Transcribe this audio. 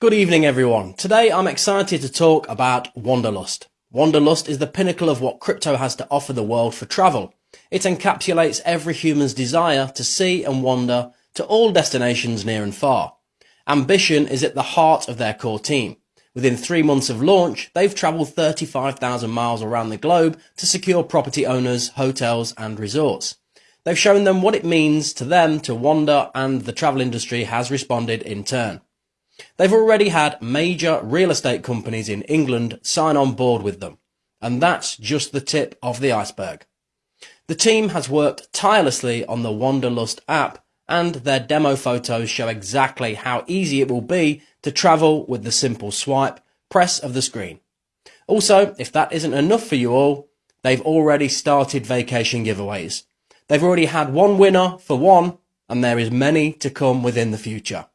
Good evening, everyone. Today I'm excited to talk about Wanderlust. Wanderlust is the pinnacle of what crypto has to offer the world for travel. It encapsulates every human's desire to see and wander to all destinations near and far. Ambition is at the heart of their core team. Within three months of launch, they've travelled 35,000 miles around the globe to secure property owners, hotels and resorts. They've shown them what it means to them to wander and the travel industry has responded in turn. They've already had major real estate companies in England sign on board with them. And that's just the tip of the iceberg. The team has worked tirelessly on the Wanderlust app and their demo photos show exactly how easy it will be to travel with the simple swipe, press of the screen. Also, if that isn't enough for you all, they've already started vacation giveaways. They've already had one winner for one, and there is many to come within the future.